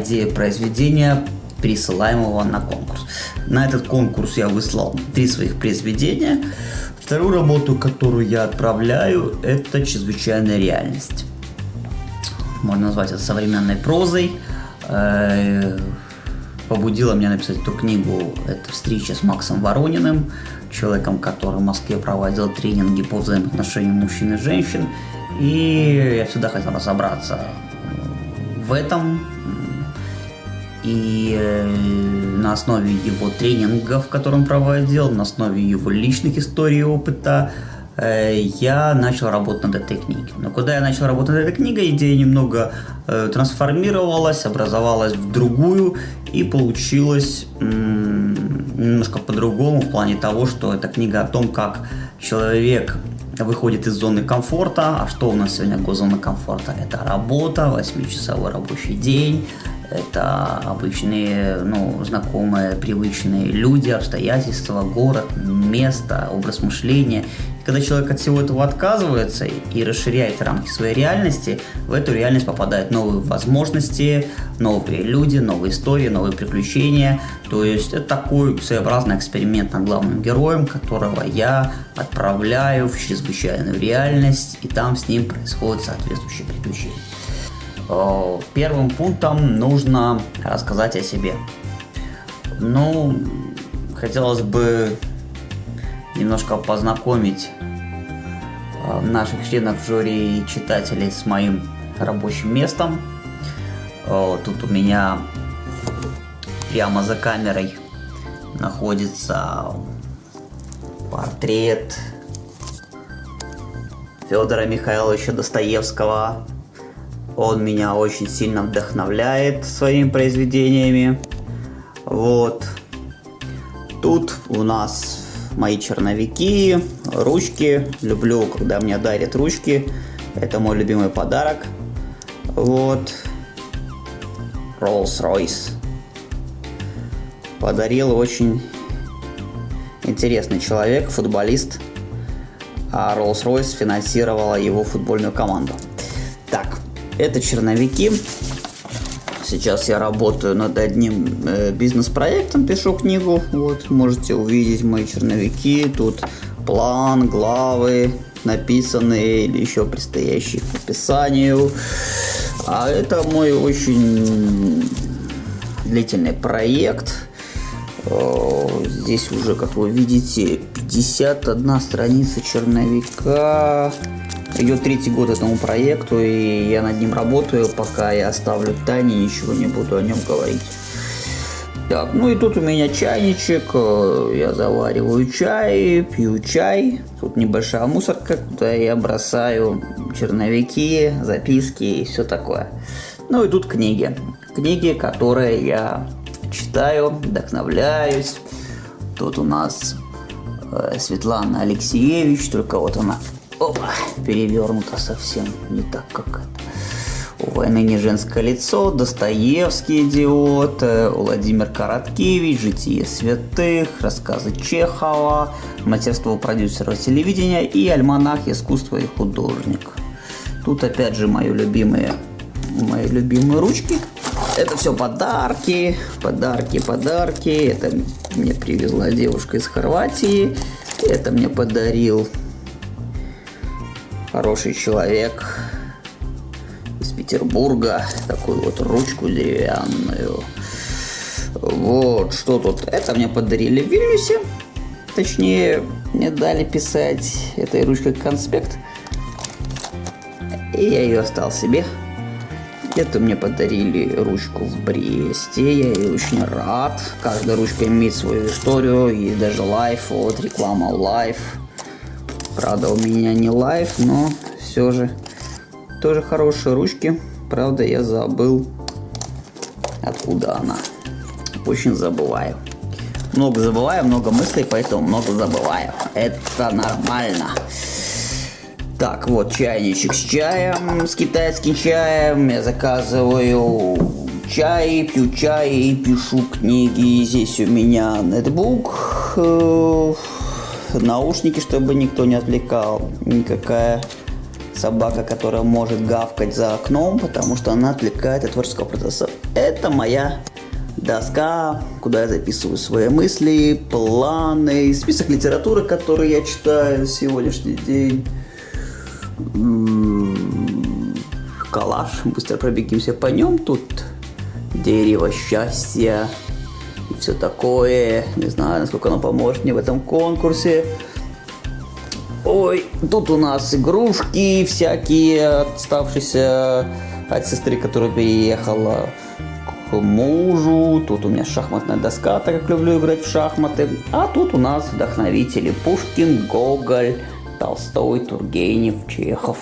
идея произведения, присылаемого на конкурс. На этот конкурс я выслал три своих произведения. Вторую работу, которую я отправляю, это «Чрезвычайная реальность». Можно назвать это современной прозой. Э, побудила меня написать эту книгу это встреча с Максом Ворониным, человеком, который в Москве проводил тренинги по взаимоотношениям мужчин и женщин. И я всегда хотел разобраться в этом. И э, на основе его тренингов, которые он проводил, на основе его личных историй и опыта, э, я начал работать над этой книгой. Но когда я начал работать над этой книгой, идея немного э, трансформировалась, образовалась в другую, и получилось немножко по-другому в плане того, что эта книга о том, как человек выходит из зоны комфорта. А что у нас сегодня зона комфорта? Это работа, 8-часовой рабочий день, это обычные, ну, знакомые, привычные люди, обстоятельства, город, место, образ мышления. Когда человек от всего этого отказывается и расширяет рамки своей реальности, в эту реальность попадают новые возможности, новые люди, новые истории, новые приключения. То есть это такой своеобразный эксперимент над главным героем, которого я отправляю в чрезвычайную реальность, и там с ним происходят соответствующие приключения. Первым пунктом нужно рассказать о себе. Ну, хотелось бы немножко познакомить э, наших членов жюри и читателей с моим рабочим местом. Тут у меня прямо за камерой находится портрет Федора Михайловича Достоевского. Он меня очень сильно вдохновляет своими произведениями. Вот. Тут у нас мои черновики, ручки. Люблю, когда мне дарят ручки. Это мой любимый подарок. Вот. Rolls-Royce. Подарил очень интересный человек, футболист. А Rolls-Royce финансировала его футбольную команду. Так, это черновики. Сейчас я работаю над одним э, бизнес-проектом, пишу книгу. Вот, можете увидеть мои черновики. Тут план, главы, написанные или еще предстоящие к написанию. А это мой очень длительный проект. Здесь уже, как вы видите, 51 страница черновика. Идет третий год этому проекту, и я над ним работаю, пока я оставлю Тане, ничего не буду о нем говорить. Так, ну и тут у меня чайничек, э, я завариваю чай, пью чай. Тут небольшая мусорка, куда я бросаю черновики, записки и все такое. Ну и тут книги. Книги, которые я читаю, вдохновляюсь. Тут у нас э, Светлана Алексеевич, только вот она Опа, перевернуто совсем не так, как это. У войны не женское лицо, Достоевский идиот, э, Владимир Короткевич, Житие святых, рассказы Чехова, мастерство продюсера телевидения и альманах искусства и художник. Тут опять же мои любимые, мои любимые ручки. Это все подарки, подарки, подарки. Это мне привезла девушка из Хорватии. Это мне подарил хороший человек из Петербурга. Такую вот ручку деревянную. Вот, что тут? Это мне подарили в Вильнюсе. Точнее, мне дали писать этой ручкой конспект. И я ее оставил себе. Это мне подарили ручку в Бресте, я ей очень рад. Каждая ручка имеет свою историю, есть даже лайф, вот реклама лайф. Правда, у меня не лайф, но все же тоже хорошие ручки. Правда, я забыл, откуда она. Очень забываю. Много забываю, много мыслей, поэтому много забываю. Это нормально. Так, вот чайничек с чаем, с китайским чаем. Я заказываю чай, пью чай и пишу книги. Здесь у меня нетбук э, наушники, чтобы никто не отвлекал. Никакая собака, которая может гавкать за окном, потому что она отвлекает от творческого процесса. Это моя доска, куда я записываю свои мысли, планы, список литературы, который я читаю сегодняшний день. Калаш, быстро пробегимся по нем. Тут дерево счастья все такое. Не знаю, насколько оно поможет мне в этом конкурсе. Ой, тут у нас игрушки всякие, оставшиеся от сестры, которая переехала к мужу. Тут у меня шахматная доска, так как люблю играть в шахматы. А тут у нас вдохновители Пушкин, Гоголь, Толстой, Тургенев, Чехов.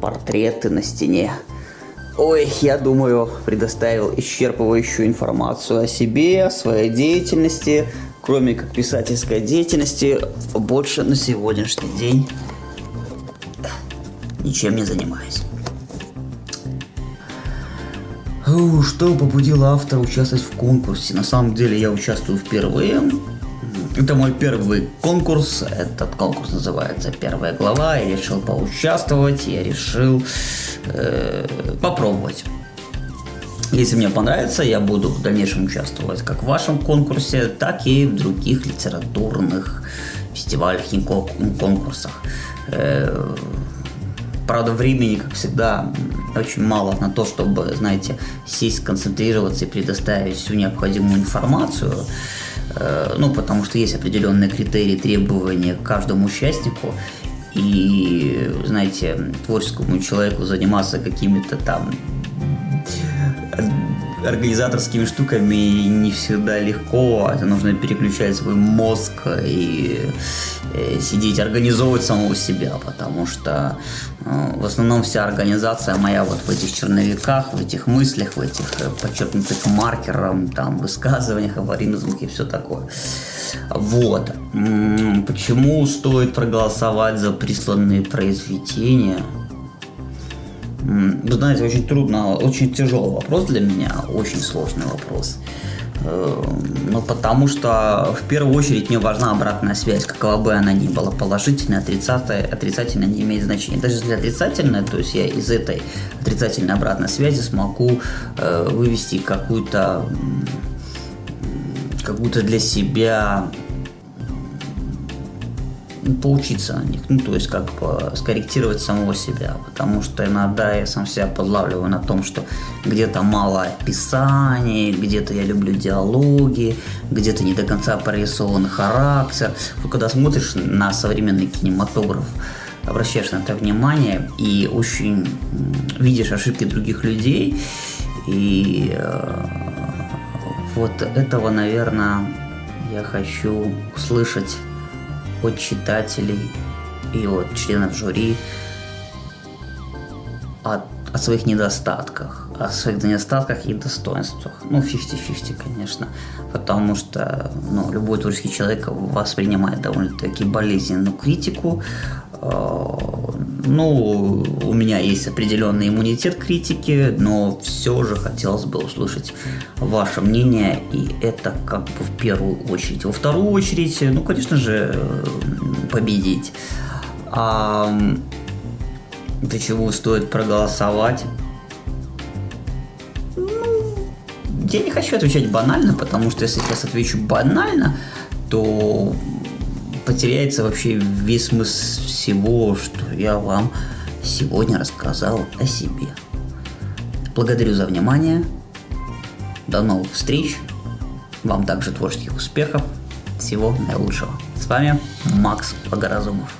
Портреты на стене. Ой, я думаю, предоставил исчерпывающую информацию о себе, о своей деятельности, кроме как писательской деятельности, больше на сегодняшний день ничем не занимаюсь. Что побудило автора участвовать в конкурсе? На самом деле я участвую впервые. Это мой первый конкурс. Этот конкурс называется «Первая глава». Я решил поучаствовать, я решил э, попробовать. Если мне понравится, я буду в дальнейшем участвовать как в вашем конкурсе, так и в других литературных фестивалях и конкурсах. Э, правда, времени, как всегда, очень мало на то, чтобы, знаете, сесть, сконцентрироваться и предоставить всю необходимую информацию. Э, ну, потому что есть определенные критерии, требования к каждому участнику. И, знаете, творческому человеку заниматься какими-то там организаторскими штуками не всегда легко. Это нужно переключать свой мозг и э, сидеть, организовывать самого себя, потому что э, в основном вся организация моя вот в этих черновиках, в этих мыслях, в этих э, подчеркнутых маркером, там, высказываниях, звуке и все такое. Вот. Почему стоит проголосовать за присланные произведения? Вы знаете, очень трудно, очень тяжелый вопрос для меня, очень сложный вопрос. Эм, ну, потому что в первую очередь мне важна обратная связь, какова бы она ни была, положительная, отрицательная, отрицательная не имеет значения. Даже если отрицательная, то есть я из этой отрицательной обратной связи смогу э, вывести какую-то какую-то для себя поучиться на них, ну, то есть как бы скорректировать самого себя, потому что иногда я сам себя подлавливаю на том, что где-то мало описаний, где-то я люблю диалоги, где-то не до конца прорисован характер. Вот когда смотришь на современный кинематограф, обращаешь на это внимание и очень видишь ошибки других людей, и э, вот этого, наверное, я хочу услышать от читателей и от членов жюри от, о своих недостатках, о своих недостатках и достоинствах. Ну, 50-50, конечно, потому что ну, любой творческий человек воспринимает довольно-таки болезненную критику, ну, у меня есть определенный иммунитет критики, но все же хотелось бы услышать ваше мнение, и это как бы в первую очередь. Во вторую очередь, ну, конечно же, победить. А для чего стоит проголосовать? Ну, я не хочу отвечать банально, потому что если сейчас отвечу банально, то потеряется вообще весь смысл всего, что я вам сегодня рассказал о себе. Благодарю за внимание. До новых встреч. Вам также творческих успехов. Всего наилучшего. С вами Макс Богоразумов.